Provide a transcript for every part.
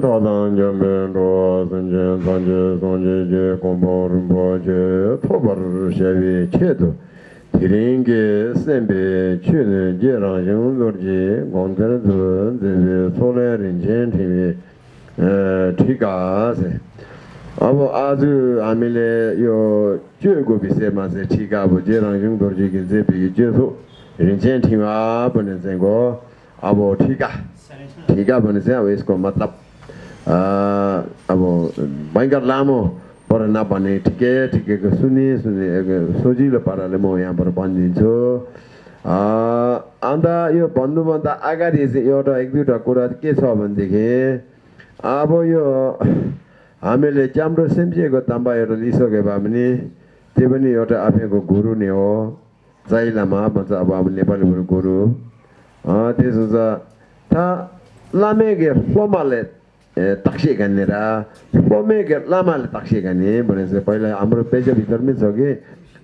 tā tāng ca mē rō sāng ca tāng ca sāng ca ca kōng pō rōng pō ca tō pā rō ca wē ca tō tī rīng ca sēng bē ca nē ca rāng ca ngō rō ca gōng tā rā tō tē wē sō lē rīng ca tī wē tī kā sē ābō ā zū ā mē lē yō ca gō bī sē mā sē tī kā bō ca rāng ca ngō rō ca ca zē bē ca sō rīng ca tī wā bō nē sēng gō ābō tī kā tī kā bō nē sēng wē sō matlab अब भयङ्कर लामो पर नभने ठिकै ठिकैको सुने सुने सजिलो पाराले म यहाँबाट भनिदिन्छु। अन्त यो भन्नुभन्दा अगाडि चाहिँ एउटा एक दुईवटा कुरा के छ भनेदेखि अब यो हामीले राम्रो ताम्बा एउटा लिइसक्यो भए पनि त्यो पनि एउटा आफैको गुरु नै हो। जाइलामा भन्छ अब अब नेपालीबाट गुरु। त्यसो छ था लामे गेर फ्लोमाले तक्सिएका निर बम्बे लामाले तक्सिएका नि भनेपछि पहिला हाम्रो पेजभित्र पनि छ कि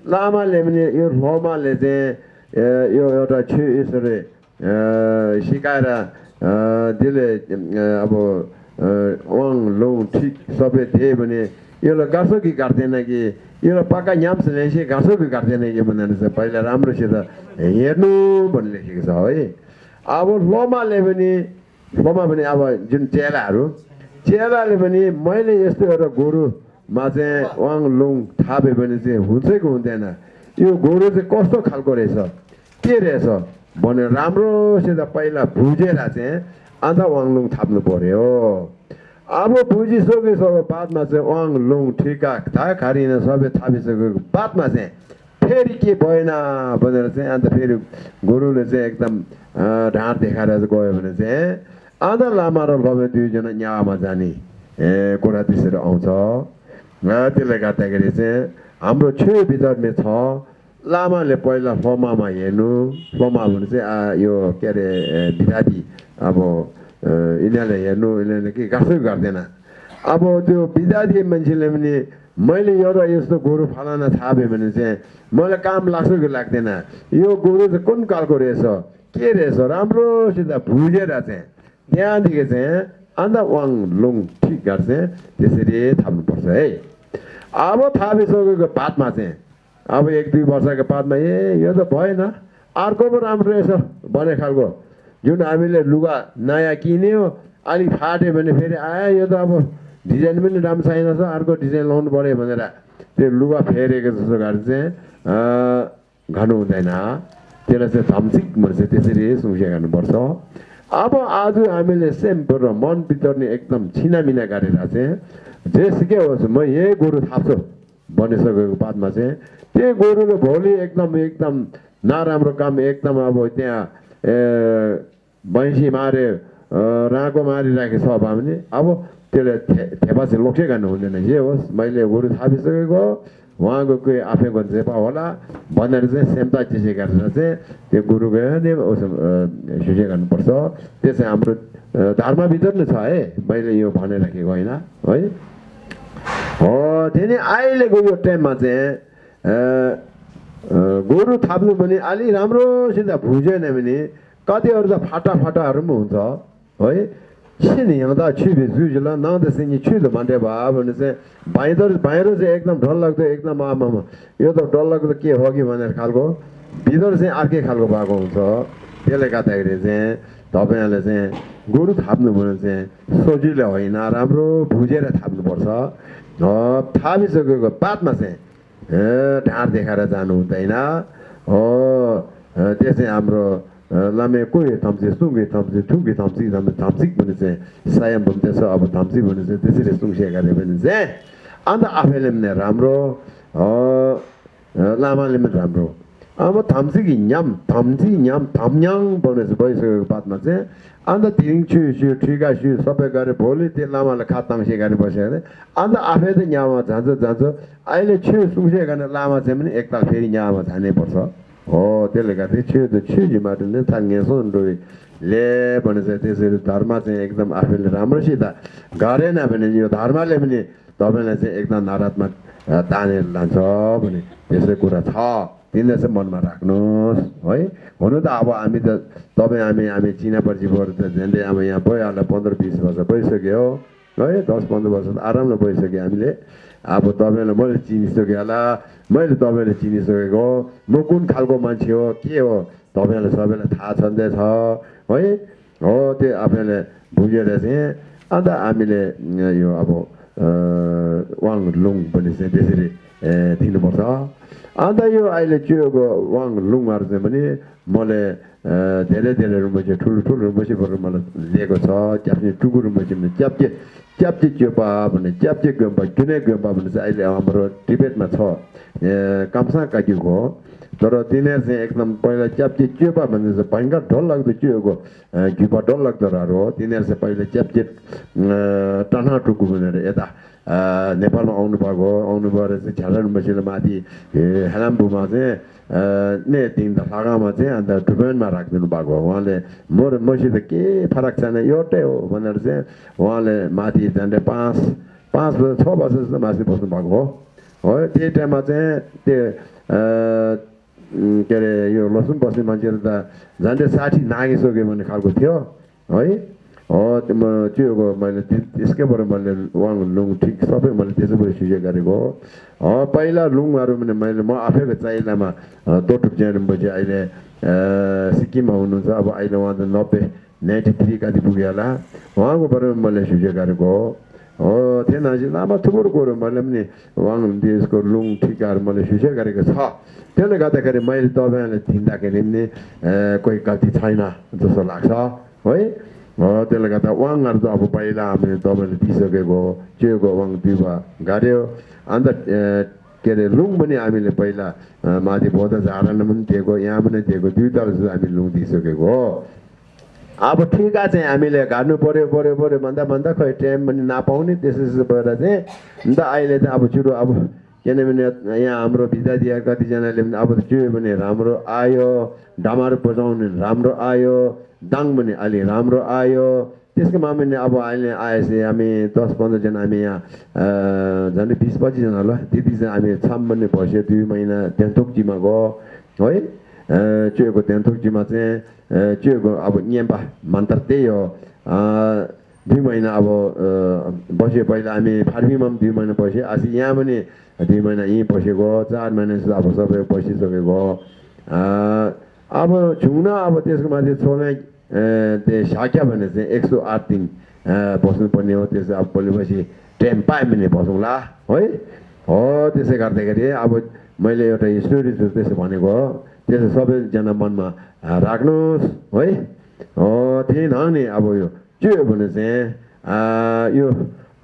लामाले पनि यो लोमाले चाहिँ यो एउटा छु यसरी सिकाएर त्यसले अब वाङ लौङ ठिक सबै थिए भने यसलाई गर्छ कि काट्दैन कि यसलाई पक्का याम्स ल्याएपछि गर्छ कि काट्दैन कि भन्दा चाहिँ पहिला राम्रोसित हेर्नु भन्ने लेखेको छ है अब लोमाले पनि ममा पनि अब जुन चेलाहरू चेलाले पनि मैले यस्तो एउटा गोरुमा चाहिँ वाङ लुङ थाप्यो भने चाहिँ हुन्छ कि हुँदैन। यो गोरु चाहिँ कस्तो खालको रहेछ? के रहेछ? भनेर राम्रोसित पहिला बुझेर चाहिँ अन्त वाङलुङ थाप्नु पऱ्यो अब बुझिसकेको बादमा चाहिँ वाङ लुङ ठिका थाहा खारिन सबै थापिसकेको बादमा चाहिँ फेरि के भएन भनेर चाहिँ अन्त फेरि गोरुले चाहिँ एकदम ढाँट देखाएर गयो भने चाहिँ अन्त लामा र लबे दुईजना न्यामा जाने। कुरा त्यसरी आउँछ। त्यसले गर्दाखेरि चाहिँ हाम्रो छेउ भित्रमा छ। लामाले पहिला फमामा हेर्नु। फमा भने चाहिँ यो के अरे विधादी अब यिनीहरूले हेर्नु यिनीहरूले के गाँसै गर्दैन। अब त्यो विद्यार्थी मान्छेले पनि मैले एउटा यस्तो गोरु फलाना थापेँ भने चाहिँ मलाई काम लाग्छ कि लाग्दैन? यो गोरु चाहिँ कुन कालको रहेछ? के रहेछ? राम्रोसित भुजेर चाहिँ त्यहाँदेखि चाहिँ अन्त वाङ लुङ ठिक गर्छ त्यसरी थाप्नुपर्छ है अब थापिसकेको बादमा चाहिँ अब एक दुई वर्षको बादमा ए यो त भएन अर्को पो राम्रो रहेछ भने खालको जुन हामीले लुगा नयाँ किन्यो अलिक फाट्यो भने फेरि आयो यो त अब डिजाइन पनि राम्रो छैन अर्को डिजाइन लाउनु पऱ्यो भनेर त्यो लुगा फेरेको जस्तो गरेर चाहिँ घानु हुँदैन त्यसलाई चाहिँ धम्सिक भने त्यसरी सुसिया गर्नुपर्छ अब आज हामीले सेम्पो र मन बितर्ने एकदम छिनामिना गरेर चाहिँ जेसुकै होस् म यही गोरु थाप्छु भनिसकेको बादमा चाहिँ त्यही गोरुले भोलि एकदम एकदम नराम्रो काम एकदम अब त्यहाँ भैँसी मारे राँको मारिराखेको छ भने अब त्यसले थेपा चाहिँ लोक्से गर्नु हुँदैन जे होस् मैले गोरु थापिसकेको उहाँको आफैको जेपा होला भनेर चाहिँ सेम्ता चिसे गरेर चाहिँ त्यो गुरुको नै सुझे गर्नुपर्छ त्यो चाहिँ हाम्रो धर्मभित्र नै छ है मैले यो भनेर राखेको होइन है हो त्यही नै अहिलेको यो टाइममा चाहिँ गोरु थाप्नु पनि अलि राम्रोसित भुजेन भने कतिहरू त फाटा फाटाहरू पनि हुन्छ है 心里 यहाँ त छिबे जुजुला न त सिङी छिलो भन्थे भा भने चाहिँ चाहिँ एकदम डर लाग्दो एकदम यो त के हो कि भनेर खालको भित्र चाहिँ अर्कै खालको भएको हुन्छ त्यसले गर्दाखेरि चाहिँ तपाईँहरूले चाहिँ गोरु थाप्नु भने चाहिँ सजिलो होइन राम्रो बुझेर थाप्नुपर्छ बादमा चाहिँ देखाएर जानु हुँदैन हो त्यो चाहिँ हाम्रो lame koye tamze, sungwe tamze, tungwe tamzik, lame tamzik bani se, sayam bamte so abu tamzik bani se, desire sungshe kare bani se, anda afe lemne ramro, lama lemne ramro. Ama tamziki nyam, tamzi nyam, tamnyang bani se bani se batma se, anda tiring chu shu, triga shu, sobe kare boli, te lama la khatang she kare basi kare, anda afe de nyama zanzo zanzo, aile chu sungshe kare lama zemini ekta feri nyama zane borso. हो त्यसले गर्दा छिटो छिटोबाट नै थाङ्गेछौँ ले भने चाहिँ त्यसरी धर्म चाहिँ एकदम आफूले राम्रोसित गरेन भने यो धर्मले पनि तपाईँलाई चाहिँ एकदम नरात्मक तानेर लान्छ भने त्यसै कुरा छ तिनीहरू चाहिँ मनमा राख्नुहोस् है हुनु त अब हामी त तपाईँ हामी हामी चिना परिचयबाट त झन्डै अब यहाँ भइहाल्यो पन्ध्र बिस वर्ष भइसक्यो है दस पन्ध्र वर्ष त आरामले भइसक्यो हामीले अब तपाईँलाई मैले चिनिसकेँ होला मैले तपाईँले चिनिसकेको हो म कुन खालको मान्छे हो के हो? तपाईँलाई सबैलाई थाहा छँदै छ है? हो त्यो आफैले बुझेर चाहिँ अन्त हामीले यो अब वाङ लुङ पनि चाहिँ त्यसरी दिनुपर्छ। अन्त यो अहिले चियोको वाङ लुङहरू चाहिँ पनि मैले धेरै धेरै रुम्बैचे ठुलो ठुलो रुम्बैचीबाट मलाई लिएको छ च्याप्ने टुकु रुम्बैचे भने च्याप्चे च्याप्चे च्योपा भने च्याप्चे गुम्बा जुनै गुम्बा भने चाहिँ अहिले हाम्रो टिबेटमा छ काम्सा काकिएको हो तर तिनीहरू चाहिँ एकदम पहिला च्याप्चे च्योपा भने चाहिँ भयङ्कर डर लाग्दो च्योको घिउपा डर लाग्दोहरू हो तिनीहरू चाहिँ पहिला च्याप्चे टना टुकु भनेर यता नेपालमा आउनुभएको हो आउनुभएर चाहिँ झ्यालन बसेर माथि हेलाम्बुमा चाहिँ 네 띵다 사가마제 안다 드벤 마락는 바고 원래 모르 모시데 게 파락산에 요테오 원어세 원래 마티 단데 파스 파스 토바스 마시 보스 바고. 어 데이터 마제 데 게레 요 로슨 버스 만제다. 잔데 사티 나이소게 만 갈고 돼요 어이? त्यो म त्यो मैले त्यसकैबाट मैले वाङ लुङ ठिक सबै मैले त्यसैबाट सुझाव गरेको हो पहिला लुङहरू पनि मैले म आफैको चाइलामा तोटुक पछि अहिले सिक्किममा हुनुहुन्छ अब अहिले उहाँ त नब्बे नाइन्टी थ्री कति पुग्यो होला उहाँकोबाट मैले सुझाव गरेको हो हो थिएन लामा थुप्रो कुरो मैले पनि वाङ देशको लुङ ठिकाहरू मैले सुझाव गरेको छ त्यसले गर्दाखेरि मैले तपाईँहरूले थिन्दाखेरि पनि कोही गल्ती छैन जस्तो लाग्छ है त्यसले गर्दा वाङहरू त अब पहिला हामीले तपाईँले दिइसकेको चेको वाङ दिवा गाड्यो अन्त के अरे लुङ पनि हामीले पहिला माथि बौद्ध झाडामा पनि दिएको यहाँ पनि दिएको दुईवटा जस्तो हामी लुङ दिइसकेको हो अब ठिका चाहिँ हामीले घाट्नु पऱ्यो पऱ्यो पऱ्यो भन्दा भन्दा खै टाइम पनि नपाउने त्यसो त्यसो भएर चाहिँ अन्त अहिले चाहिँ अब छिटो अब किनभने यहाँ हाम्रो दिए कतिजनाले पनि अब त्यो भने राम्रो आयो डामार बजाउने राम्रो आयो दाङ पनि अलि राम्रो आयो त्यसको मामुले अब अहिले आएपछि हामी दस पन्ध्रजना हामी यहाँ झन्डै बिस पच्चिसजना होला चाहिँ हामी छाम पनि बस्यो दुई महिना तेन्तोकजीमा गयो है चुएको तेन्तोकजीमा चाहिँ चुएको अब नियम्पा मन्त्र त्यही हो दुई महिना अब बस्यो पहिला हामी फार्मीमा पनि दुई महिना बस्यो आज यहाँ पनि दुई महिना यहीँ बसेको चार महिना जस्तो अब सबै बसिसकेको अब छुङ्न अब त्यसको माथि छोड्ने त्यो साक्या भने चाहिँ एक सौ आठ दिन बस्नुपर्ने हो। त्यसो अब भोलिपछि टाइम पायो भने बसौँला। है? हो त्यसै गर्दाखेरि अब मैले एउटा स्टोरी त्यसो भनेको हो। त्यसो सबैजना मनमा राख्नुहोस्। है? हो त्यही नि अब यो के हो भने चाहिँ यो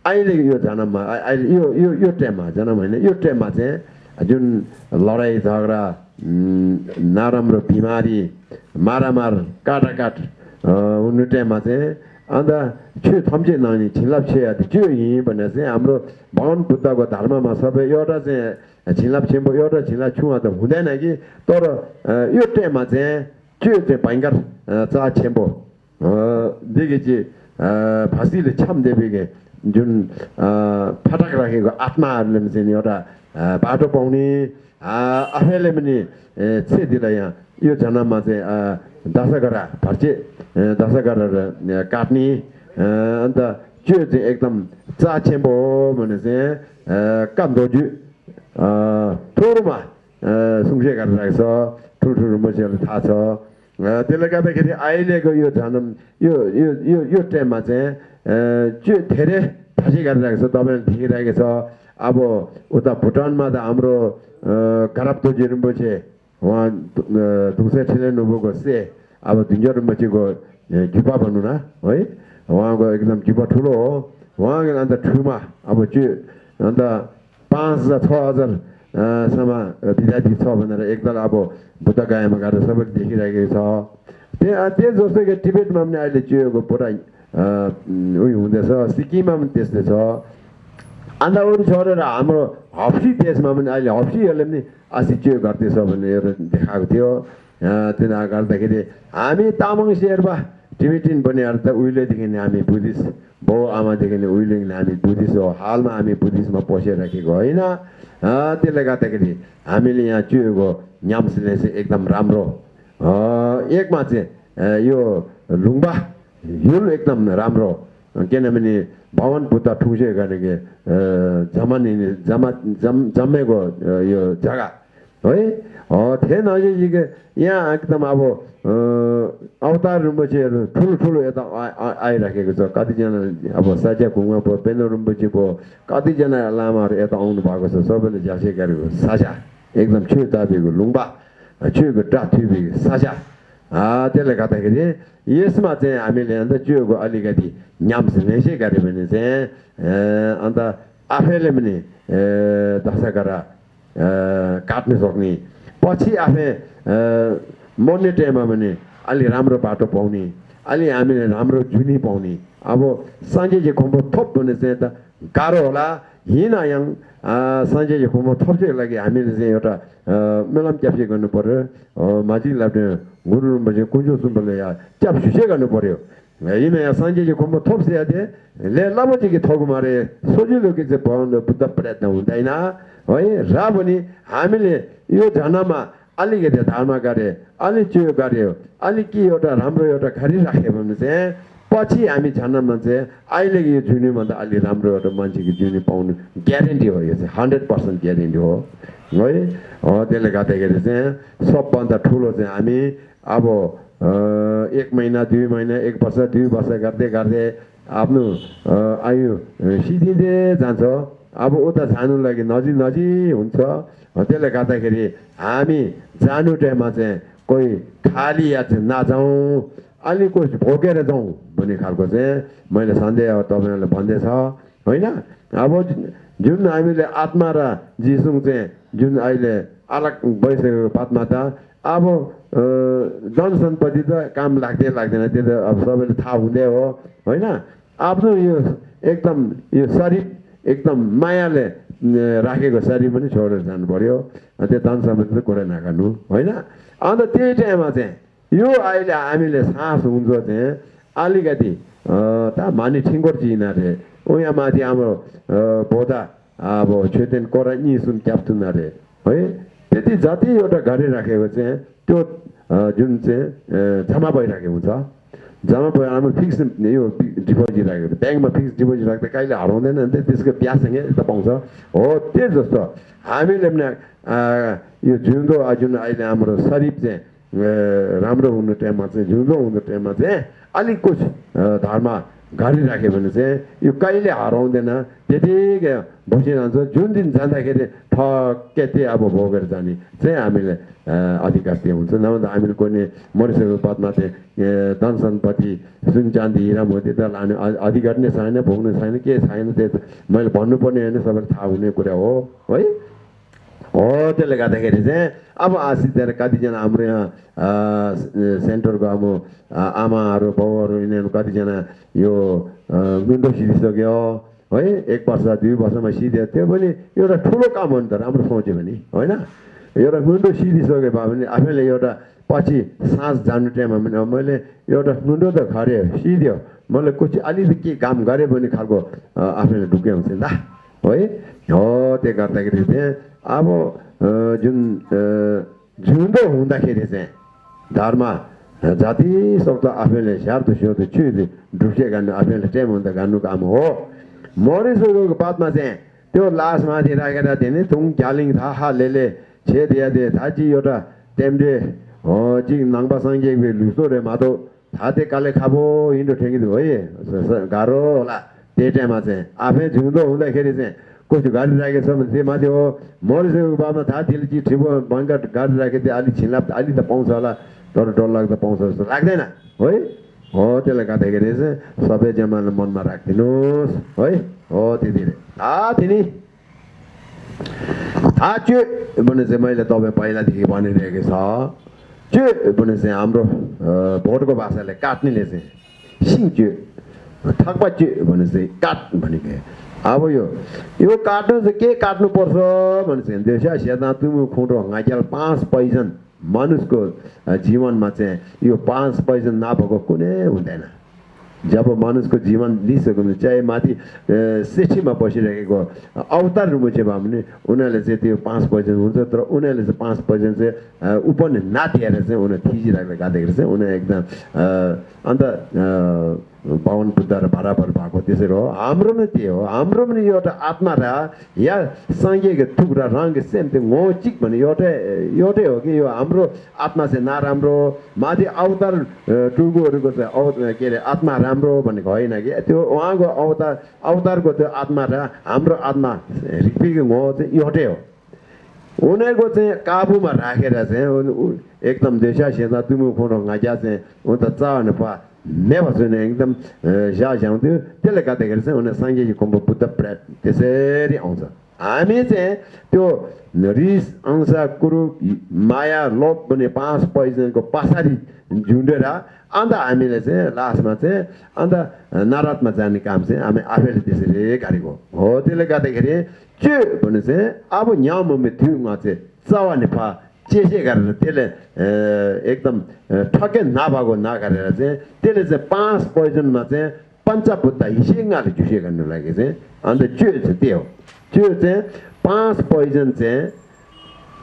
अहिले यो जन्ममा अहिले यो यो यो टाइममा जन्म होइन यो टाइममा चाहिँ जुन लडाइँ झगडा नराम्रो बिमारी मारामार काटाकाट 오늘 때 맞에 안다 최 탐제 나니 진랍 쳐야 돼. 저 이번에서 아무로 마음 붙다고 다른 마사베 여다제 진랍 쳔보 여다 진랍 충하다. 후대나기 또로 요때 맞에 최때 반가 자 쳔보 어 되게지. 어 바실에 참 대비게 준 파닥라게 아트마 알림진 여다 바도 보니 아 아헬레미니 체디라야. 요 자나마제 다사가라. 바제 दशा गरेर काट्ने अन्त त्यो चाहिँ एकदम चाछेम्बो हो भने चाहिँ कामदोजु ठुलोमा सुङ्से गरेर राखेको छ ठुल्ठुलो मान्छेहरूलाई थाहा छ। त्यसले गर्दाखेरि अहिलेको यो जन्म यो यो यो टाइममा चाहिँ त्यो धेरै फाँसी गरिरहेको छ तपाईँले देखिरहेको छ। अब उता भुटानमा त हाम्रो खराब तोजी रुम्बुचे उहाँ दुसै ठिलै नुबुको से। अब झुन्जो रुम्बुचीको झिपा भनौँ न है? उहाँको एकदम झिपा ठुलो हो। उहाँको अन्त ठुमा अब त्यो अन्त पाँच हजार छ हजार सम्म विद्यार्थी छ भनेर एकदल अब बुद्ध गायमा गएर सबैले देखिरहेको छ। त्यहाँ त्यही जस्तो कि टिबेटमा पनि अहिले चियोको पुरा उयो हुँदैछ सिक्किममा पनि त्यस्तै छ। अन्त अरू छोडेर हाम्रो हप्सी देशमा पनि अहिले हप्सीहरूले पनि अस्ति के गर्दैछ भने एउटा देखाएको थियो। तिनीहरू गर्दाखेरि हामी तामाङ शेर्पा टिबिटिन बनिएर त उहिलेदेखि नै हामी बुद्धिस्ट। बाउ आमादेखि नै उहिलेदेखि हामी बुद्धिस्ट हो। हालमा हामी बुद्धिस्टमा पसिराखेको होइन। त्यसले गर्दाखेरि हामीले यहाँ चुएको न्याम्सले चाहिँ एकदम राम्रो। एकमा चाहिँ यो लुङ्बा हिल एकदम राम्रो। किनभने भवन बुद्ध ठुसे गरेको जमा जम जम्मेको यो जग्गा। है अ, थिएन अझै यी- यहाँ एकदम अब अ, अवतार रुम्बुचेहरू ठुलो ठुलो यता आ- आ- आइराखेको छ कतिजना अब साच्या खुङमा भयो पेनो रुम्बुची भयो कतिजना लामाहरू यता आउनु भएको छ सबैले झ्यासे गरेको साझा एकदम छु दाबीको लुङ्बा छुको टाथुबीको साझा आ, त्यसले गर्दाखेरि यसमा चाहिँ हामीले अन्त चुयोको अलिकति न्याम्स नेसै गऱ्यो भने चाहिँ अ, अन्त आफैले पनि अ, दशा गरेर अ, काट्न सक्ने। पछि आफै मर्ने टाइममा पनि अलि राम्रो बाटो पाउने अलि हामीले राम्रो जुनी पाउने। अब चाहिँ खम्बो थप भने चाहिँ त गाह्रो होला। हिँड साँझे चाहिँ खम्बो थप चाहिँ लागि हामीले चाहिँ एउटा मेलाम च्याप्से गर्नु पऱ्यो माझी लाग्ने गुरु चाहिँ कुन्जो सुम्बले या च्याप सुसे गर्नु पऱ्यो हिँड यहाँ साँझे चाहिँ खम्बो थप से थिए ले लामो चाहिँ कि थगु मारे सजिलो कि चाहिँ पाउनु बुद्ध प्रयत्न हुँदैन है र पनि हामीले यो झनामा अलिकति धर्म गरे अलिक चुयो गऱ्यो अलिक के एउटा राम्रो एउटा गरिराख्यो भने चाहिँ पछि हामी झन्नामा चाहिँ अहिलेको यो जुनीभन्दा अलि राम्रो एउटा मान्छेको जुनी पाउनु ग्यारेन्टी हो यो चाहिँ हन्ड्रेड पर्सेन्ट ग्यारेन्टी हो है त्यसले गर्दाखेरि चाहिँ सबभन्दा ठुलो चाहिँ हामी अब एक महिना दुई महिना एक वर्ष दुई वर्ष गर्दै गर्दै आफ्नो आयु अँ, सिद्धिँदै जान्छ। अब उता जानु लागि नजिक नजिक हुन्छ। त्यसले गर्दाखेरि हामी जानु टाइममा चाहिँ कोही खाली या चाहिँ नजाउँ अलिक भोगेर जाउँ भन्ने खालको चाहिँ मैले सन्देह अब तपाईँहरूलाई भन्दैछ होइन? अब जुन हामीले आत्मा र जिसुङ चाहिँ जुन अहिले अलग भइसकेको बादमा त अब अ, धन सम्पत्ति त काम लाग्दै लाग्दैन। त्यो त अब सबैले थाहा हुँदै हो होइन? आफ्नो यो एकदम यो शरीर एकदम मायाले राखेको शरीर पनि छोडेर जानु पर्यो त्यो धन सम्पत्ति त कुरा नगर्नु होइन? अन्त त्यही टाइममा चाहिँ यो अहिले हामीले सास हुन्छ चाहिँ अलिकति त मानि ठिङ्गोर चिनारे उहाँ माथि हाम्रो बोधा अब छेतेन कोरा निसुन क्याप्टुन अरे है? त्यति जति एउटा गरिराखेको चाहिँ त्यो जुन चाहिँ जम्मा भइराखेको हुन्छ जम्मा भयो हाम्रो फिक्स यो डिपोजिट राखेको ब्याङ्कमा फिक्स डिपोजिट राख्दा कहिले हराउँदैन नि त त्यसको ब्याजसँगै यता पाउँछ हो त्यही जस्तो हामीले पनि यो अ, जुन अहिले हाम्रो शरीर चाहिँ राम्रो हुने टाइममा चाहिँ जिउँदो हुने टाइममा चाहिँ अलिक कुछ धर्म गरिराख्यो भने चाहिँ यो कहिले हराउँदैन त्यतिकै बसिरहन्छ जुन दिन जाँदाखेरि ठक्कै त्यही अब भोगेर जाने चाहिँ हामीले अधिकार त्यो हुन्छ नभए त हामीले कुनै मरिसकेको बादमा चाहिँ धन सुन चाँदी हिरा त लाने अधिकार नै छैन भोग्नु छैन के छैन त्यो मैले भन्नुपर्ने होइन सबैलाई थाहा हुने कुरा हो है हो त्यसले गर्दाखेरि चाहिँ अब आशिषहरू कतिजना हाम्रो यहाँ सेन्टरको अब आमाहरू बाउहरू यिनीहरू कतिजना यो विन्डो सिधिसक्यो है एक वर्ष दुई वर्षमा सिध्यो त्यो पनि एउटा ठुलो काम हो नि त राम्रो सोच्यो भने होइन? एउटा विन्डो सिधिसके भए पनि आफैले एउटा पछि सास जानु टाइममा पनि मैले एउटा विन्डो त खऱ्यो सिध्यो मैले कुछ अलिकति के काम गरेँ भने खालको आफैले ढुक्कै हुन्छ नि त। है हो त्यो गर्दाखेरि चाहिँ 아무 어준 준도 온다 해래세. dharma 자티 속도 아벨레 샤르도 쇼도 추이디 두세 간나 아벨레 테몬다 간누 감호 모리스도 그 바트마세. 또 라스 마디 라가다 데네 동 갸링 다하 레레 제데야데 다지 요라. 템데 어 지금 낭바상게 그 루소레 마도 다데 칼레 카보 인도 땡기도 어예. 가로라. 데테마세. 아베 준도 온다 해래세. कसो गाडी राखेको छ भने त्यो माथि हो। मरिसकेको बादमा थाहा थियो चिज ठिबो भयङ्कर गाडी राखेको थियो। अलिक छिन्लाप अलिक त पाउँछ होला। तर डर लाग्दो पाउँछ जस्तो लाग्दैन। है? हो त्यसले गर्दाखेरि चाहिँ सबै जमाना मनमा राखिदिनुहोस्। है? हो त्यति नै। आ तिनी। थाहा च्यो। भने चाहिँ मैले तपाईँ पहिलादेखि भनिरहेको छ। च्यो। भने चाहिँ हाम्रो भोटको भाषाले काट्नेले चाहिँ सिङ च्यो। थक्पा च्यो। भने चाहिँ काट भनेको अब यो यो काट्नु चाहिँ के काट्नुपर्छ भने चाहिँ देशा सेदा तुमु खुँटो हँगाइक्याल पाँच पैजन मानुषको अ, जीवनमा चाहिँ यो पाँच पैजन नभएको कुनै हुँदैन। जब मानिसको जीवन लिइसक्यो भने चाहे माथि सिठीमा बसिरहेको अवतार रुमुचे भयो भने उनीहरूले चाहिँ त्यो पाँच पर्सेन्ट हुन्छ तर उनीहरूले चाहिँ पाँच पर्सेन्ट चाहिँ अ, उपन नातिएर चाहिँ उनीहरू थिचिरहेको गाँदाखेरि चाहिँ उनीहरू एकदम अन्त पवन बुद्ध र बराबर भएको त्यसरी हो। हाम्रो पनि त्यही हो। हाम्रो पनि एउटा आत्मा र या सँगैको थुक रङ सेम त्यो ngोचिक भन्ने एउटै एउटै हो कि यो हाम्रो आत्मा चाहिँ नराम्रो माथि अवतार टुगुहरूको चाहिँ अव के अरे आत्मा राम्रो भनेको होइन कि? त्यो उहाँको अवतार अवतारको त्यो आत्मा र हाम्रो आत्मा रिक्पीको ngो चाहिँ एउटै हो। उनीहरूको चाहिँ काबुमा राखेर चाहिँ उन- उ- एकदम देशा सेना तुमु खोरो ngaja चाहिँ उ त चाहनु पा नेभा सुने एकदम झ्या झ्याउँथ्यो त्यसले गर्दाखेरि चाहिँ उनीहरू साङ्गे कोम्बो बुद्ध प्र्याट त्यसरी आउँछ हामी चाहिँ त्यो रिस अंशा कुरु माया लोभ भन्ने पाँच yundera anda amile se lasma se anda eh, naratma jani kam se ame afel dise re gari go ho tele ga de gere che bone se abo nyam me thyu nga se zawa ne pa che che gar ne tele eh, ekdam eh, thake na ba go na gar re se tele se pas poison ma se pancha putta hishe nga le ju she gan ne lage se anda che se teo. Che se pas poison se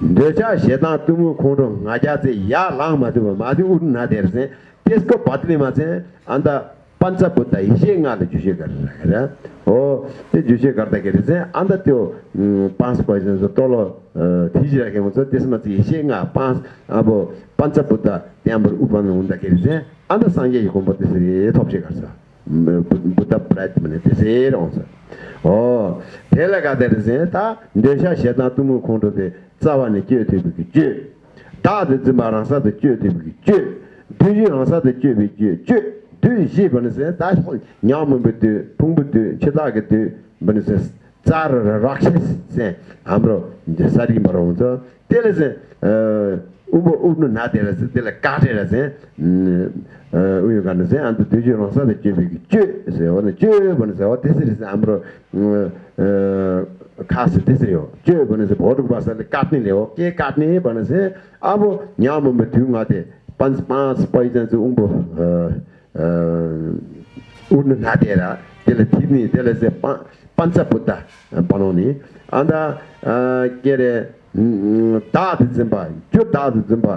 dresha shetan tumu kondro ngaja se ya lang ma tuwa ma tu uru na der se tesko patli ma se anda pancha buddha ishe nga la jushe kar o te jushe karta kere se anda teo mm, pans poison so tolo eh, tiji rake mo so tesma se ishe nga pans abo pancha buddha tenambar upana unda kere se anda sangye yi kompo tese topshe kar sa. Mm, buddha prayat mane tese rong sa. O tela ka der se ta dresha shetan tumu kondro de tsawa ne che te bi che da de zima rang sa de che te bi che du ji rang sa de che bi che che du ji ban se da ho nyam bu de pung bu de che da ge de ban se tsar ra se. Amro de sari maro unzo tele se e, ubo ubnu na tele se tele ka tele se e, uyo kan se an du ji rang sa de che bi che se wa ne che ban se wa te se amro e, खास त्यसरी हो। के भने चाहिँ भोटको भाषाले काट्नेले हो। के काट्ने भने चाहिँ अब यहाँ थियौँ थिएँ पाँच पाँच पैसा चाहिँ उँभो उड्नु नातेर त्यसले थिच्ने त्यसले चाहिँ पा पञ्चबुद्ध बनाउने। अन्त के अरे दाद जिम्बा। त्यो दाद जिम्बा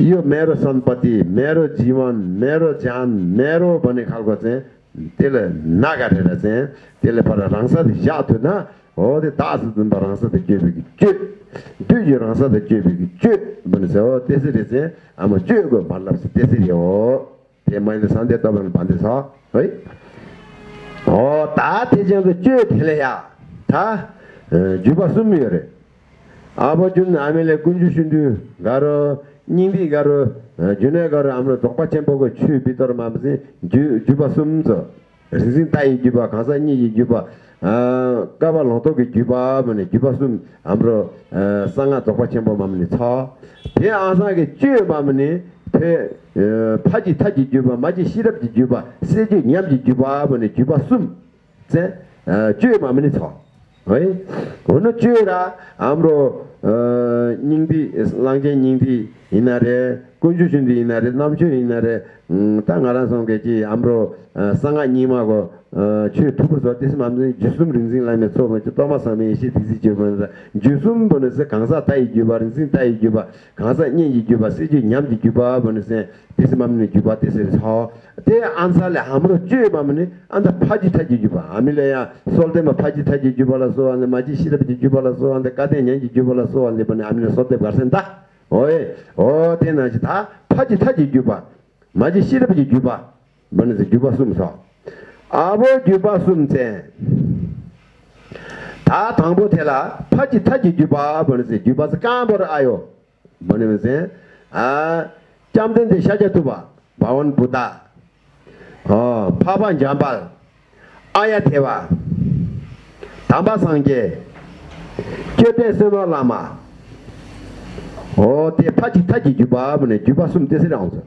यो मेरो सम्पत्ति मेरो जीवन मेरो ज्यान मेरो भन्ने खालको चाहिँ tēla nā kārē rā sēn, tēla pārā rāngsā tē yā tu nā, o tē tāsī tūn pā rāngsā tē kēpē kī chū, tū jī rāngsā tē kēpē kī chū, bāni sē o tēsī rē sēn, āma chū kō pār lāp sē tēsī rē o, tē māi nē sāntē tā bāni pāntē sā, hoi, o tā tē chēng kō chū tēlē yā, tā jūpa sūmī yore, āpa chūn āmē lē kuñchū shūndū, gārō, nyingbī gārō, yunay gara amra dhokpa chenpogo chu bitor mamsi gyuba sumzo. Rizin tayi gyuba, kansa nyi gyuba kaba lonto ki gyuba mani gyuba sum amra sanga dhokpa chenpo mamni ca pe asa ki chu mamni pe paji e, taji gyuba, maji shirabji gyuba seji nyamji gyuba mani gyuba sum. Zen chu mamni ca 왜 어느 주라 아무로 어 닝비 랑제 닝비 이날에 군주 준비 이날에 남주 이날에 음땅 알아서 게지 아무로 상아 님하고 어취 두부서 뜻 맘는 주숨 린진 라면 소면 저 토마스함이 이시 디지 주면서 주숨 보내서 강사 타이 주바린진 타이 주바 강사 니 주바 시지 냠지 주바 보내서 뜻 맘는 주바 뜻을 서 제 안살에 아무로 쥐에 밤네 안다 파지 타지 주바 아밀래야 솔데마 파지 타지 주발라서 안데 마지 시럽지 주발라서 안데 까데 년지 주발라서 안데 번에 아밀래 솔데 가센다 오이 오 테나지 다 파지 타지 주바 마지 시럽지 주바 번에 주바 숨서 아보 주바 숨세 다 당보 테라 파지 타지 주바 번에 주바스 까버 아요 번에 아 잠든 데 샤자투바 바원 부다 어 파반 잠발. 아야 대와. 담바 상게 교대 세바 라마. 어때 파지 타지 주바 보네. 주바 숨 대세라고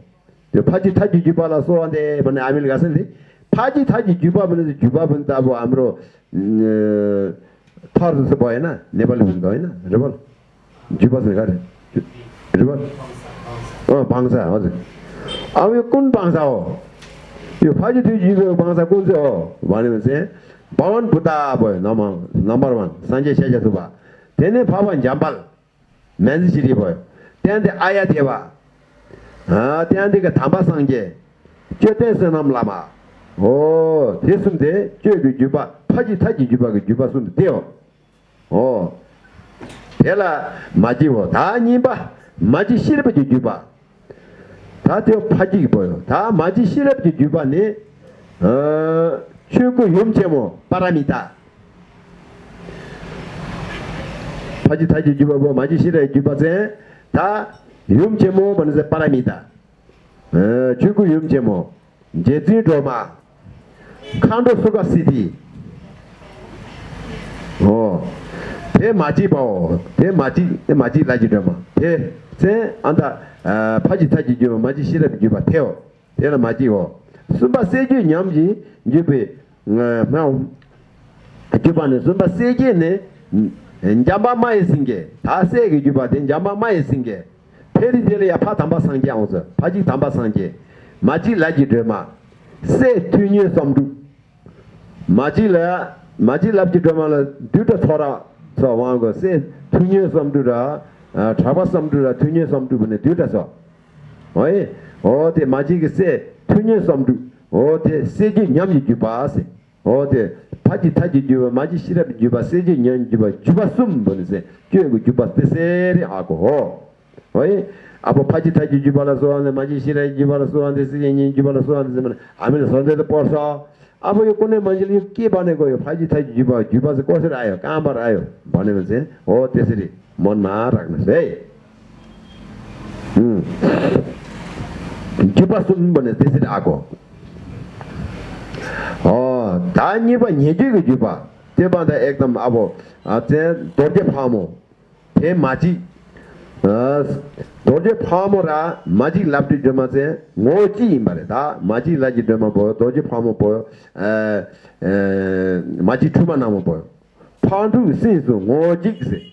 저 파지 타지 주바라 소한데 보네. 아밀 가선데 파지 타지 주바 보네 주바 본다 뭐 아무로 파르스 보이나? 네발 보이나? 네발. 주바스 가래. 주바 어 방사. 맞아. 아왜 꾼 방사오. Niba 마지 시럽지 주바 다 되어 파지기 보여. 다 마지 실업지 뒤반에 어 최고 염체모 바람이다. 파지 타지 뒤바보 마지 실업 뒤바세. 다 염체모 번세 바람이다. 어 최고 염체모. 제지 도마. 칸도 소가 시티. 어. 마지 봐대 마지 대 마지 라지 도마. 대세 안다. 파지 타지 주 마지 시럽 주바 태어 대나 마지고 숨바 세주 냠지 주베 뭐 주바네 숨바 세게네 njamba mai singe ta se ge juba den njamba mai singe pheri de ya pha thamba sang jang so phaji thamba sang je maji la ji de ma se tunye samdu maji la maji lab ji de ma la du de thora so wa go se tunye samdu ra thaba samdu ra tunye samdu bne du de so oi o de maji ge se tunye samdu o de se ji nyam ji juba se o de 파지 타지 주바 마지 시럽 주바 세지 년 주바 주바 숨 보내세 교육 주바 세세리 하고 어이 아버 파지 타지 주바라 소한데 마지 시럽 주바 mon ma rak na se hmm. kipa sun bo ne tesi da ko o oh, ta ni ba nye ju ge ju ba. Te ba da ek dam abo. A te do de pha mo. Te ma ji. Do de pha mo ra ma ji lab de jo ma se ngo ji ma re da ma ji la ji de ma bo do de pha mo bo e, ma ji thu ma na mo bo. Pha du sin su ngo ji se.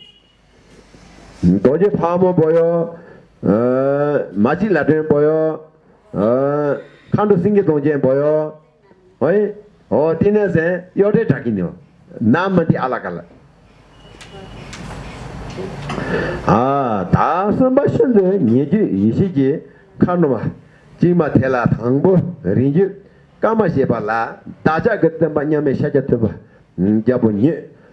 도제 파모 보여 어 마치 라든 보여 어 칸도 싱게 동제 보여. 어이? 어 티네세 요데 타기뇨. 남마디 알아갈 아 다스마신데 니지 이시지 칸노마 지마 텔라 당보 린지 까마시발라 다자 그때 만냐메 샤자트바. 음 자보니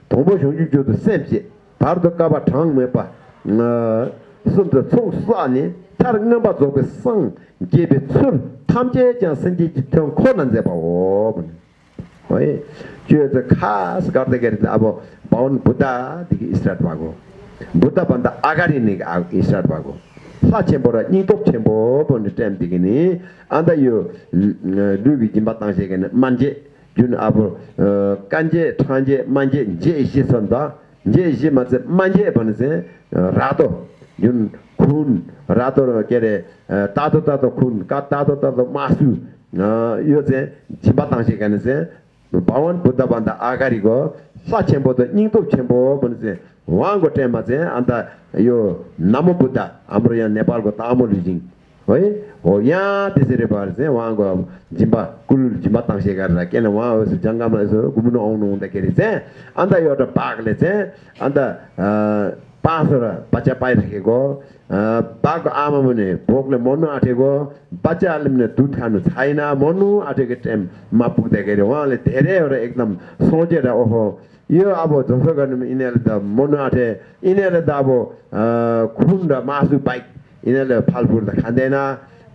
동보 쇼주조도 셈지 바르도 까바 탕메바. sumta tsung suwaani tar ngamba zogbe sang gebe tsum tamche jan sanji jitang ko nanze pa wabani oye juye za khas garda gari za abo baun buddha digi israt wago buddha banda agari ni israt wago sa chenpo ra nyingtok chenpo bondi tem digi ni anda yu lubi jimba tangshe gani manje jun abo kanje, tanje, manje, je ishi sanda ye shi ma tse manje pa nise rato. Yun kun rato kere tato tato kun ka tato tato masu yo tse jimba tangshi ka nise bawan buddha banda agari go sa chenpo to nyingtop chenpo pa nise wango tenpa tse anta yo namo buddha amro ya nepal go tamo lu jing. है हो यहाँ त्यसरी भएर चाहिँ उहाँको अब जिम्बा कुल जिम्बा ताङ्से गरेर किन उहाँ यसो जङ्गलमा यसो घुम्नु आउनु हुँदाखेरि चाहिँ अन्त एउटा बाघले चाहिँ अन्त पाँचवटा बच्चा पाइराखेको बाघको आमा भने भोकले मर्नु आँटेको बच्चाहरूले पनि दुध खानु छैन मर्नु आँटेको टाइममा पुग्दाखेरि उहाँले धेरैवटा एकदम सोचेर ओहो यो अब जसो गर्नु यिनीहरूले त मर्नु आँटे यिनीहरूले त अब खुन र मासु बाइक यिनीहरूले फलफुल त खाँदैन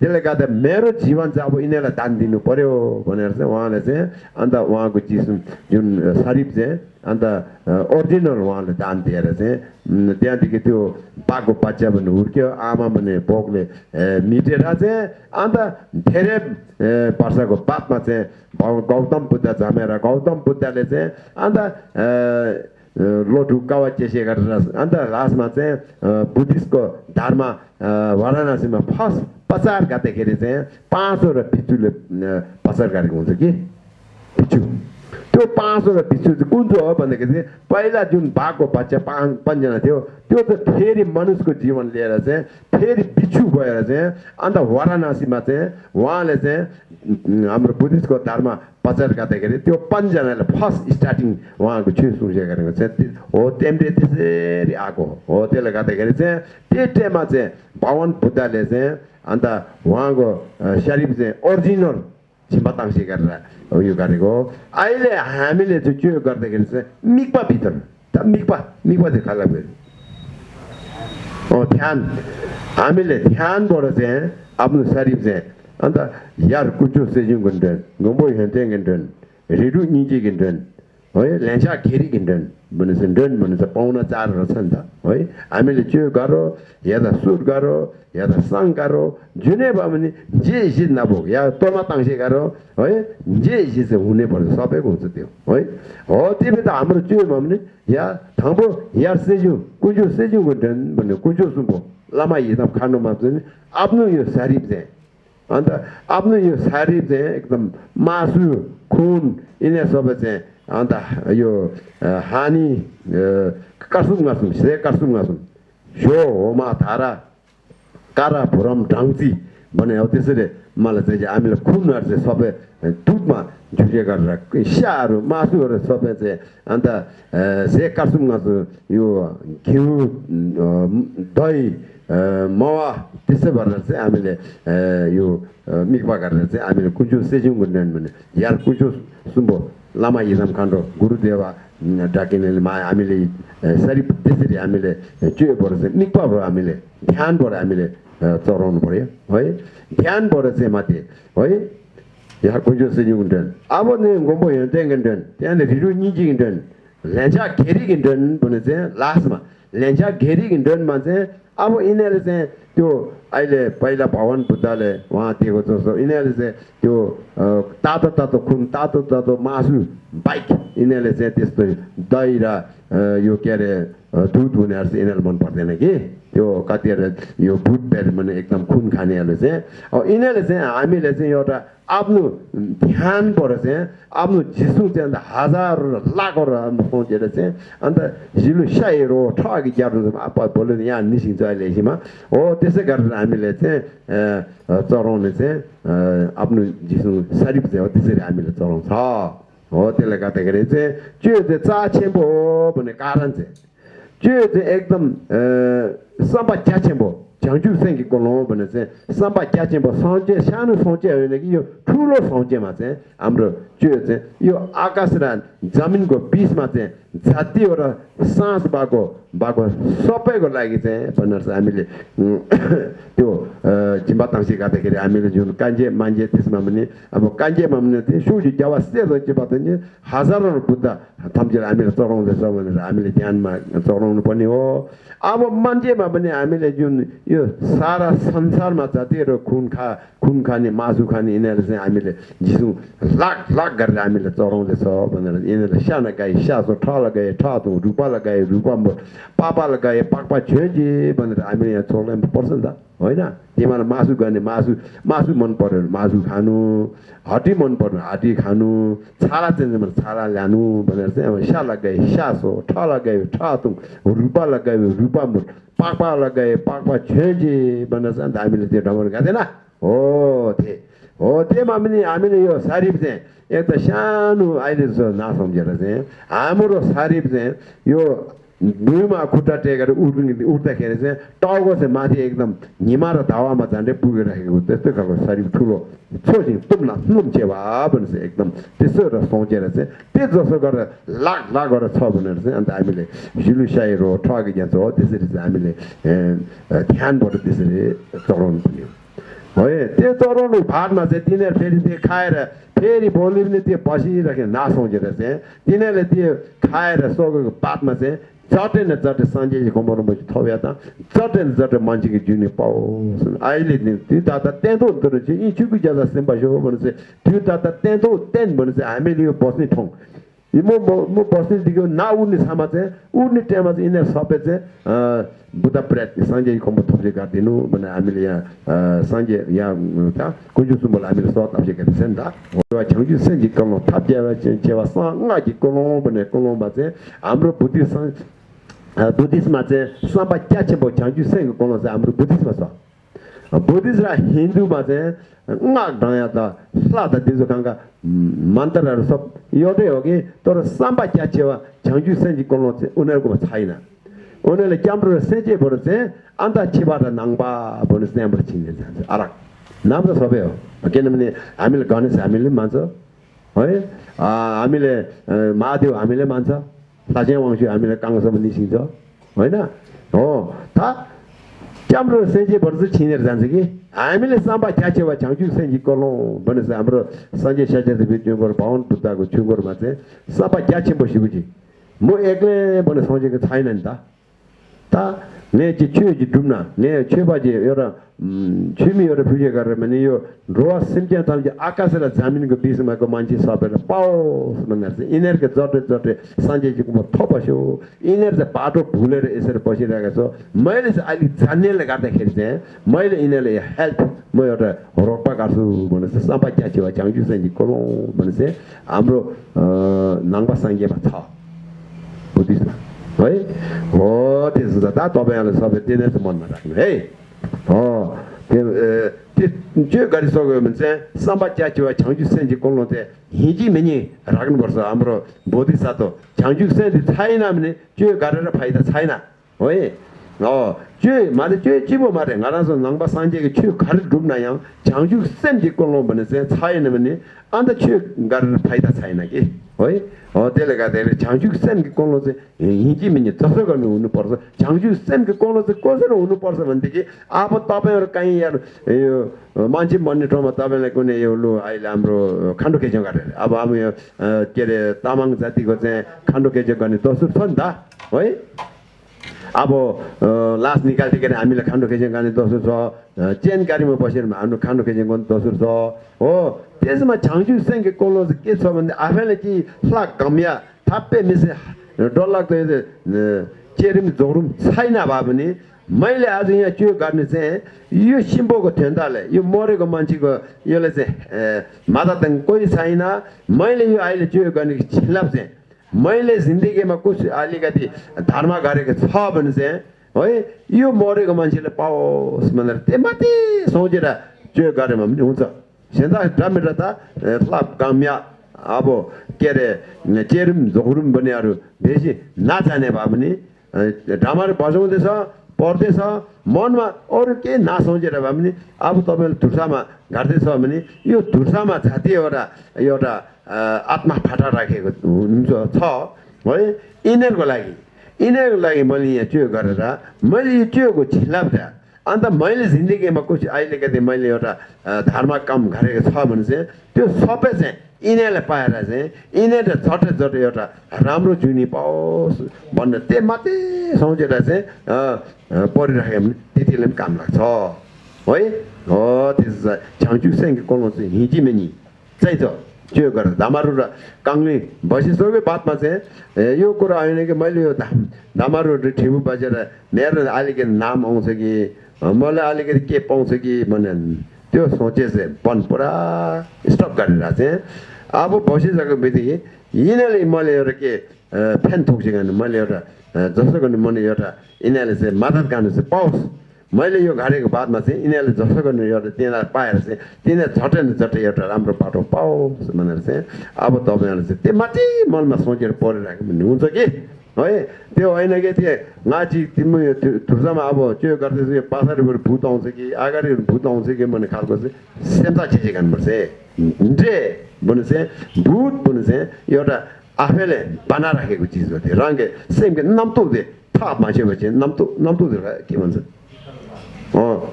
त्यसले गर्दा मेरो जीवन चाहिँ अब यिनीहरूलाई दान दिनु पऱ्यो भनेर चाहिँ उहाँले चाहिँ अन्त उहाँको चिज जुन शरीफ चाहिँ अन्त ओरिजिनल उहाँले दान दिएर चाहिँ त्यहाँदेखि त्यो बाघको बच्चा पनि हुर्क्यो आमा भने बोकले मिटेर चाहिँ अन्त धेरै वर्षको बादमा चाहिँ गौतम बुद्ध जमेर गौतम बुद्धले चाहिँ अन्त लोटु कावा चेसे गरेर अन्त लास्टमा चाहिँ बुद्धिस्टको धर्म वाराणसीमा फर्स्ट पचार गर्दाखेरि चाहिँ पाँचवटा भिचुले पचार गरेको हुन्छ कि? भिचु त्यो पाँचवटा भिचु चाहिँ कुन चाहिँ हो भन्दाखेरि चाहिँ पहिला जुन बाघको बच्चा पाँच पाँचजना थियो त्यो त फेरि मनुष्यको जीवन लिएर चाहिँ फेरि बिछु भएर चाहिँ अन्त वाराणसीमा चाहिँ उहाँले चाहिँ हाम्रो बुद्धिस्टको धर्म प्रचार गर्दाखेरि त्यो पाँचजनाले फर्स्ट स्टार्टिङ उहाँको छु सुर्से गरेको चाहिँ हो त्यहाँनिर त्यसरी आएको हो। त्यसले गर्दाखेरि चाहिँ त्यो टाइममा चाहिँ भगवान् बुद्धले चाहिँ अन्त उहाँको शरीफ चाहिँ ओरिजिनल छिम्बाताङ्सी गरेर उयो गरेको हो। अहिले हामीले चाहिँ के गर्दाखेरि चाहिँ मिक्पा भित्र मिक्पा मिक्पा चाहिँ खाला ध्यान हामीले ध्यानबाट चाहिँ आफ्नो शरीर चाहिँ अन्त यार कुचो सेजिङ गिन्टन गम्बो हेन्टे गिन्टन रिडु निजी गिन्टन है ल्यान्सा खेरी गिन्टन भनेपछि डन भनेपछि पाहुना चारहरू छ नि त है हामीले त्यो गरो या त सुट गरो या त सङ गरो जुनै भयो भने जे हिसित नभोग या तोमा ताङ्से गरो है जे हिसित चाहिँ हुनैपर्छ सबैको हुन्छ त्यो है हो त्यो त हाम्रो त्यो भयो या थाम्बो या सेज्यू कुजो सेज्यू गिन्टन भन्यो कुजो सुम्पो लामा हिसाब खानुमा आफ्नो यो शरीर चाहिँ अन्त आफ्नो यो शरीर चाहिँ एकदम मासु खुन यिनीहरू सबै चाहिँ अन्त यो हानी कसुम गासुम से कसुम गासुम सो होमा धारा कारा भुरम ढाङ्ची भने अब त्यसरी मलाई चाहिँ हामीले खुनहरू चाहिँ सबै दुधमा झुके गरेर स्याहरू मासुहरू सबै चाहिँ अन्त से कासुम गासु यो घिउ दही mawa tisa bararse amile yu mikpa kararse amile kunchu sechung kundan mune yar kunchu sumbo lama yisam kando guru deva dakinele ma amile sari tisiri amile chuye borarse mikpa bora amile dhyan bora amile tsoron bora ya hoye dhyan bora se mati hoye yar kunchu sechung kundan abo ne ngombo yon ten kundan tena riru nyingi kundan lencha geri kundan bune se lasma lencha geri kundan man se अब यिनीहरू चाहिँ त्यो अहिले पहिला भगवान् बुद्धले उहाँ दिएको जस्तो यिनीहरूले चाहिँ त्यो तातो तातो खुन तातो तातो मासु बाइक यिनीहरूले चाहिँ त्यस्तो दही र यो के अरे दुध हुनेहरू चाहिँ यिनीहरू मन पर्दैन कि? त्यो कतिहरू यो भुट बेर भने एकदम खुन खानेहरूले चाहिँ। अब यिनीहरूले चाहिँ हामीले चाहिँ एउटा आफ्नो ध्यानबाट चाहिँ आफ्नो झिसु चाहिँ अन्त हजार लाखहरू सोचेर चाहिँ अन्त झिलु स्याइरो ठगी ग्यारो भोलि यहाँ निस्किन्छ अहिले एकछिनमा। हो त्यसै गरेर हामीले चाहिँ चढाउने चाहिँ आफ्नो झिसु शरीर चाहिँ हो त्यसरी हामीले चढाउँछ। हो त्यसले गर्दाखेरि चाहिँ त्यो चाहिँ चाछेम्बो हो भन्ने कारण चाहिँ त्यो चाहिँ एकदम सबै च्याछेम्बो झ्याउजु सेङ्की कोलो भने चाहिँ सबै च्याचेम्बो सौचे सानो सौचे होइन कि यो ठुलो सौचेमा चाहिँ हाम्रो त्यो चाहिँ यो आकाश र जमिनको बिचमा चाहिँ जातिवटा सास भएको भएको सबैको लागि चाहिँ भनेर चाहिँ हामीले त्यो जिम्बा ताङ्सी गर्दाखेरि हामीले जुन कान्छे मान्छे त्यसमा पनि अब कान्छेमा पनि त्यो सुजी देवा सेतो चिम्बा ताङ्सी हजारौँ बुद्ध थम्चेर हामीले चढाउँदैछ भनेर हामीले ध्यानमा चढाउनु पर्ने हो। अब मान्छेमा पनि हामीले जुन यो सारा संसारमा जतिहरू खुन खा खुन खाने मासु खाने यिनीहरू चाहिँ हामीले जिसु लाख लाख गरेर हामीले चढाउँदैछ भनेर यिनीहरूले सानो गाई सासो ठ लगाए ठ रुपा लगाए रुपा पापा लगाए पापा छेजी भनेर हामीले यहाँ चढाउनु पर्छ नि त। होइन? तिमीलाई मासु गर्ने मासु मासु मन पऱ्यो भने मासु खानु हटी मन पऱ्यो भने हटी खानु छाला चाहिन्छ भने छाला ल्यानु भनेर चाहिँ अब स्या लगाए स्यास ठ लगायो ठ तुङ रुपा लगायो रुपा मुट पाक्पा लगाए पाक्पा छेजी भनेर चाहिँ अन्त हामीले त्यो ढङ्गहरू गाँदैन हो थिए। हो त्योमा पनि हामीले यो शरीर चाहिँ एक त सानो अहिले जस्तो नसम्झेर चाहिँ हाम्रो शरीर चाहिँ यो भुइँमा खुट्टा टेकेर उठ्ने उठ्दाखेरि चाहिँ टाउको चाहिँ माथि एकदम हिमा र धावामा झन्डै पुगिराखेको त्यस्तै खालको शरीर ठुलो छोजी तुम्ला तुम भनेर चाहिँ एकदम त्यसो र सोचेर चाहिँ त्यो जसो गरेर लाख लाख गरेर छ भनेर चाहिँ अन्त हामीले झिलुसाइरो ठगी जान्छ हो त्यसरी चाहिँ हामीले ध्यानबाट त्यसरी चढाउनु पर्ने है त्यो चढाउनु भातमा चाहिँ तिनीहरू फेरि त्यो खाएर फेरि भोलि पनि त्यो बसिरहेको नासोचेर चाहिँ तिनीहरूले त्यो खाएर सकेको बादमा चाहिँ 자데 나 자데 산제지 공부는 뭐지 토야다 자데 자데 만지게 주니 파오 아일리니 뒤다다 텐도 들으지 이 주비 자다 심바쇼 버르세 뒤다다 텐도 텐 버르세 아멜리오 보스니 통 이모 뭐 보스니 디고 나우니 사마제 우니 테마제 이네 사베제 아 부다 프레트 산제지 공부 토브제 가데노 뭐나 아멜리아 산제 야타 고주스 뭐 아멜 소타 아제 센다 오와 정주 센지 공로 탑제와 제와 상 나지 공로 뭐네 공로 바제 아무로 부디 산 बुद्धिस्टमा चाहिँ सबै क्या चाहिँ छेउ चाहिँ कलौँ चाहिँ हाम्रो बुद्धिस्टमा छ बुद्धिस्ट र हिन्दूमा चाहिँ ढाया त स्ला त दिजो खाङका मन्त्रहरू सब एउटै हो कि तर साम्बा च्याछेवा झ्याङ्जु सेन्जी कोल्नु चाहिँ उनीहरूकोमा छैन उनीहरूले क्याम्प्रो सेचेबाट चाहिँ अन्त छिबाट नाङ्बा भन्नु चाहिँ त्यहाँबाट छिनेर जान्छ अरक नाम त सबै हो किनभने हामीले गणेश हामीले मान्छ है हामीले महादेव हामीले मान्छ 사제 왕시 아미나 강서문이 신죠? 뭐냐 어다 잠로 세제 버즈 친일 잔지?기 아미레 삼바 캬체와 장주 생기 걸로 버스 아무로 산제 샤제데 비디오 걸 바운 붙다고 주거 맞대. 삼바 캬체 보시고지. 뭐 에그 버스 산제가 차이난다. 다 내지 최지 듬나 내 최바지 여러 음 취미 여러 표제 가르면 요 로아 심지어 달지 아까스라 자민 그 비스마고 만지 사베라 파오 스만가스 이너게 저트 저트 산제지 고 토바쇼. 이너데 바도 불레레 에서 버시라가서 마일스 알리 잔넬레 가다 헬데 마일 이너레 헬프 뭐여라 로파 가수 뭐는스 사바캬치 와 장주선지 고로 뭐는스 암로 어 낭바 상게 바타. 부디스마 왜? 어, 됐어. 다 도배하는 사업에 되는 못 나가. 에이. 어. 그 이제 가리서 그러면 삼바자치와 장주센지 콜로데 희지 메니 라그는 벌써 아무로 보디사도 장주센지 차이나면 제 가르라 파이다 차이나 왜? 어, 제 말에 제 집어 말에 알아서 낭바 산제게 제 가르 룹나양 장주센지 콜로 보내세 차이나면 안다 제 가르라 파이다 차이나게 है त्यसले गर्दाखेरि छ्याङ्चु सेनको कोलो चाहिँ हिँची मिन्ने जसो गर्नु हुनुपर्छ छ्याङ्चु सेनको कोलो चाहिँ कसरी हुनुपर्छ भनेदेखि अब तपाईँहरू कहीँ यार यो मान्छे भन्ने ठाउँमा तपाईँलाई कुनै यो लु अहिले हाम्रो खान्डो खेच्यो गरेर अब अब यो के अरे तामाङ जातिको चाहिँ खान्डो खेच्यो गर्ने दसुर छ नि त है अब लास निकाल्दाखेरि हामीले खान्डो खेजेङ गर्ने दोस्रो छ। चेन गाडीमा बसेर हाम्रो खान्डो खेजेङ गर्ने दोस्रो छ। हो त्यसमा छाङ्चु सेङ्के कोलो के छ भने आफैले कि फ्लाक घमिया थाप्पे मिसे डरलाग्दो चेरिम जोरुम छैन भए पनि मैले आज यहाँ त्यो गर्ने चाहिँ यो सिम्बोको थेन्ताले यो मरेको मान्छेको यसले चाहिँ माता कोही छैन। मैले यो अहिले त्यो गर्ने खिलाफ चाहिँ मैले जिन्दगीमा कुछ अलिकति धर्म गरेको छ भने चाहिँ है यो मरेको मान्छेले पाओस् भनेर त्यो माथि सोचेर त्यो गरेँ भने पनि हुन्छ। सेन्दा डमेर त काम्या अब के अरे चेरुम झोरुम बनियाहरू बेसी नजाने भए पनि ढामाहरू बजाउँदैछ पढ्दैछ मनमा अरू केही नसोचेर भए पनि अब तपाईँले धुर्सामा घाट्दैछ भने यो धुर्सामा जाति एउटा एउटा आत्मा फाटा राखेको हुन्छ छ है? यिनीहरूको लागि यिनीहरूको लागि मैले यहाँ त्यो गरेर मैले यो त्योको खिलाफ अन्त मैले जिन्दगीमा कुछ अहिलेको मैले एउटा धर्म काम गरेको छ भने चाहिँ त्यो सबै चाहिँ यिनीहरूले पाएर चाहिँ यिनीहरूले झट्टै झट्टै एउटा राम्रो जुनी पाओस् भनेर त्यही मात्रै सोचेर चाहिँ परिराख्यो भने त्यतिले पनि काम लाग्छ। है? हो त्यसो छ्याउँचु चाहिँ चाहिँ हिँची मेनी चाहिन्छ। त्यो गरेर धामारु र काङ्ली भइसक्यो बादमा चाहिँ यो कुरा होइन कि मैले यो धाम धामारु ठिबु बजेर मेरो अलिकति नाम आउँछ कि मलाई अलिकति के पाउँछ कि भने त्यो सोचे चाहिँ पन पुरा स्टप गरेर चाहिँ अब बसिसकेको बित्तिकै यिनीहरूले मैले एउटा के फ्यान थोक्सेको भने मैले एउटा जस्तो गर्ने मैले एउटा यिनीहरूले चाहिँ मद्दत गर्नु चाहिँ पाओस् मैले यो गाडेको बादमा चाहिँ यिनीहरूले जसो गर्नु एउटा तिनीहरूलाई पाएर चाहिँ तिनीहरू झट्टै न झट्टै एउटा राम्रो बाटो पाओस् भनेर चाहिँ अब तपाईँहरूले चाहिँ त्यो माथि मनमा सोचेर परिरहेको भन्ने हुन्छ कि है त्यो होइन कि त्यो नाची तिम्रो यो थुर्सामा अब त्यो गर्दैछ यो पछाडिबाट भूत आउँछ कि अगाडि भूत आउँछ कि भन्ने खालको चाहिँ सेम्ता छिची खानुपर्छ 보내세 붓 보내세 여다 아펠레 바나라게 고치서 돼 랑게 셈게 남도데 파 마셔 버지 남도 남도들 기본서 어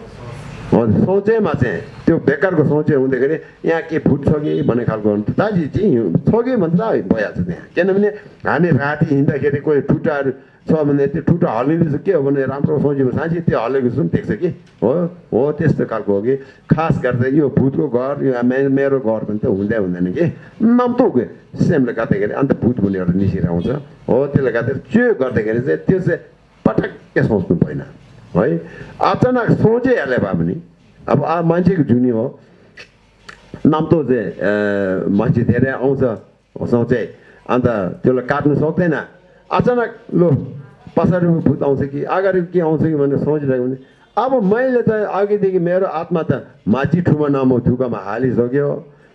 सोचे हुँदाखेरि यहाँ के छ कि भन्ने खालको दाजु चाहिँ छ कि भन्छ भइहाल्छ त्यहाँ किनभने हामी राति हिँड्दाखेरि कोही टुटाहरू छ भने त्यो टुटा हल्लिँदैछ के हो भने राम्रो सोच्यो साँच्चै त्यो हल्लेको जस्तो पनि देख्छ कि हो हो त्यस्तो खालको हो कि खास गरेर यो भुतको घर यो मेरो घर पनि त हुँदै हुँदैन कि नम्तो कि सेमले गर्दाखेरि अन्त भुत एउटा निस्किएर आउँछ हो त्यसले गर्दाखेरि त्यो गर्दाखेरि चाहिँ त्यो चाहिँ पटक्कै सोच्नु भएन है? अचानक सोचिहाल्यो भए पनि अब मान्छेको जुनी हो। नाम्तो चाहिँ मान्छे धेरै आउँछ सोचे। अन्त त्यसलाई काट्नु सक्दैन। अचानक लो पछाडि भूत आउँछ कि अगाडि के आउँछ कि भनेर सोचिरहेको भने अब मैले त अघिदेखि मेरो आत्मा त माथि ठुमा नामो थुकामा हालिसक्यो।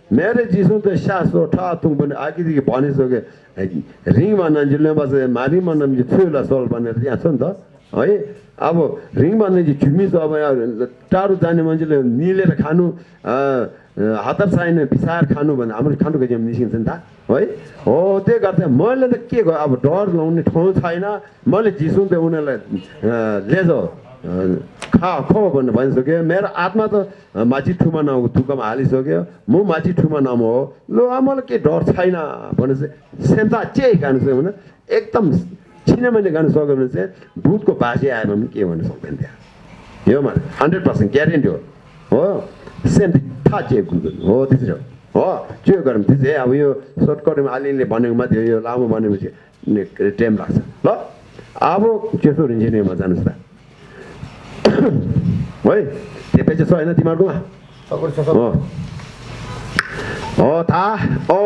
मेरो जिसु त सासो तुङ पनि अघिदेखि भनिसक्यो। रिङमा नन्जिले बस मारिमा नम्जी थुला सोल भनेर त्यहाँ छ नि त। है? अब रिङमा नन्जी झुमी छ अब टाढो जाने मान्छेले निलेर खानु हतार चाहिने पिसाएर खानु भने हाम्रो खानुको जिम निस्किन्छ नि त है? हो त्यही गर्दा मैले त के गर्नु अब डर लाउने ठाउँ छैन। मैले त उनीहरूलाई लेजो खा खो भन्नु भनिसक्यो मेरो आत्मा त माथि ठुमा नाउँको थुकामा हालिसक्यो। म माथि ठुमा नाम हो। ल मलाई के डर छैन भने चाहिँ सेन्ता चाहिँ गानु सक्यो भने एकदम छिनामाने गानु सक्यो भने चाहिँ भूतको बाजे आयो भने के भन्नु सक्दैन त्यहाँ यो भने हन्ड्रेड पर्सेन्ट ग्यारेन्टी हो हो सेम थाहा चाहिँ हो त्यसरी हो त्यो गरौँ त्यो चाहिँ अब यो सर्टकटमा अलिअलि भनेको मात्रै यो लामो भनेपछि टाइम लाग्छ ल अब त्यसो इन्जिनियरमा जानुहोस् त है त्यो चाहिँ छ होइन तिमीहरूकोमा हो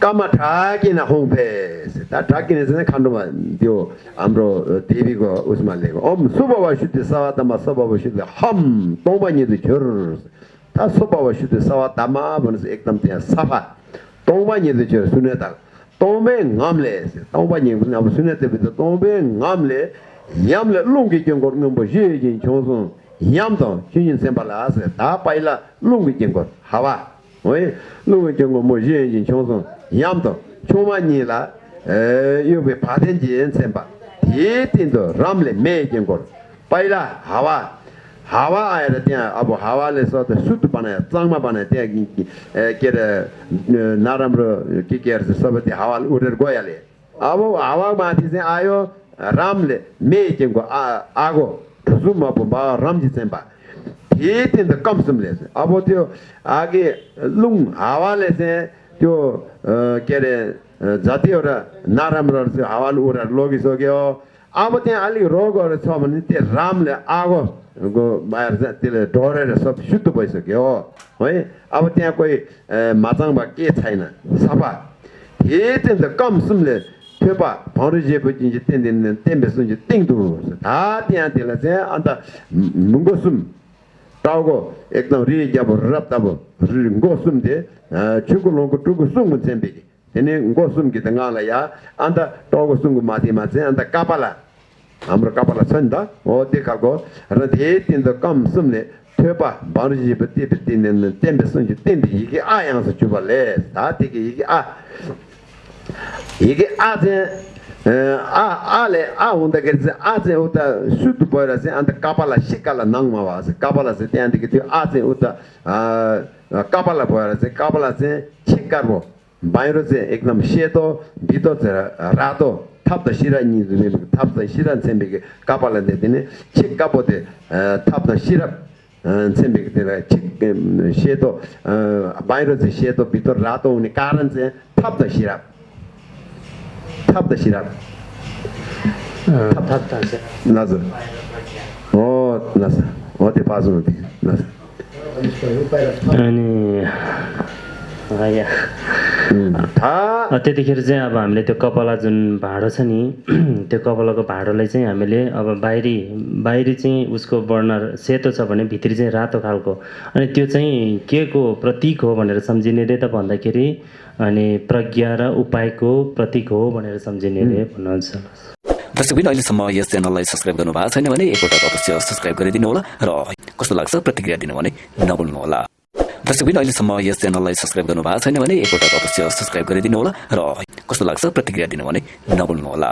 까마 다기나 홍페스 다 다기네스는 칸도만 요 암로 데비고 우스말레고. 엄 수바와 슈티 사와다마 수바와 슈티 함 동반이도 저다 수바와 슈티 사와다마 번스 액담테 사파 동반이도 저 순에다. 동베 감레.스 동반이 무슨 아무 순에데부터 동베 감레. 냠레 롱게 경고 넘버 제진 총선 냠도 신인 셈발라스 다 파일라 롱게 경고. 하와. 왜 롱게 경고 뭐 제진 총선 yamdo chuma nyi la yubi paten jiyen senpa ti tindo ramle me jengor paila hawa hawa aya la tiya abu hawa le so ta sutu panaya tsangma panaya tiya kira naramro kikir se sabati hawa urir goya le abu hawa maati sen ayo ramle me jengor ago tusumma pumba ramji senpa ti tindo kamsum le se abu tiyo agi lung hawa le sen त्यो के अरे जतिवटा नराम्रोहरू चाहिँ हावाले उडेर लगिसक्यो। अब त्यहाँ अलिक रोगहरू छ भने त्यो रामले आगो बाहिर चाहिँ त्यसले डढेर सब शुद्ध भइसक्यो है? अब त्यहाँ कोही माचाङमा के छैन सफा। हे त्यहाँ त कम सुमले थेपा भौँरी जेपछि चाहिँ त्यहाँ दिन त्यहाँ बेच्नु चाहिँ 따고 액나 리 잡어 랍다보. 고숨데 추고롱고 추고 숨고 쳔베기 얘네 고숨기 당알아야. 안다 따고 숨고 마티 마세. 안다 까발라. 아무로 까발라 선다. 어디 가고. 라데 틴더 감숨네. 퇴바 바르지 베티 베티는 템베 선지 템비 이게 아양서 주발레. 다티게 이게 아. 이게 아제 ā ālē ā hundā kērī sē ā sē hūtā shūtū pōyarā sē āntā kāpālā shikālā nāngmā wā sē kāpālā sē tēnā kī tū ā sē hūtā kāpālā pōyarā sē kāpālā sē shikār bō bāyirō sē eknam shē tō bī tō sē rā tō thāp tā shirā nī rū mē bī thāp tā shirā sē mbē kī kāpālā tē tēne chik kāpō tē thāp tā shirā sē mbē kī tē rā chik shē tō bāyirō sē shē tō bī tō rā tō hūni kārān sē thāp tā shirā सिरा नजर हो नजर हो त्यो पाँच नजर अनि यहाँ थाहा त्यतिखेर चाहिँ अब हामीले त्यो कपला जुन भाँडो छ नि त्यो कपलाको भाँडोलाई चाहिँ हामीले अब बाहिरी बाहिरी चाहिँ उसको बर्नर सेतो छ भने भित्री चाहिँ रातो खालको अनि त्यो चाहिँ के को प्रतीक हो भनेर सम्झिने त भन्दाखेरि अनि प्रज्ञा र उपायको प्रतीक हो भनेर सम्झिने रे भन्नुहुन्छ। दर्शकबिन अहिलेसम्म यस च्यानललाई सब्सक्राइब गर्नु भएको छैन भने एकपल्ट अवश्य सब्सक्राइब गरिदिनु होला र कस्तो लाग्छ प्रतिक्रिया दिनु भने नभुल्नु होला दर्शकबिन अहिलेसम्म यस च्यानललाई सब्सक्राइब गर्नु भएको छैन भने एकपल्ट अवश्य सब्सक्राइब गरिदिनु होला र कस्तो लाग्छ प्रतिक्रिया दिनु भने नभुल्नु होला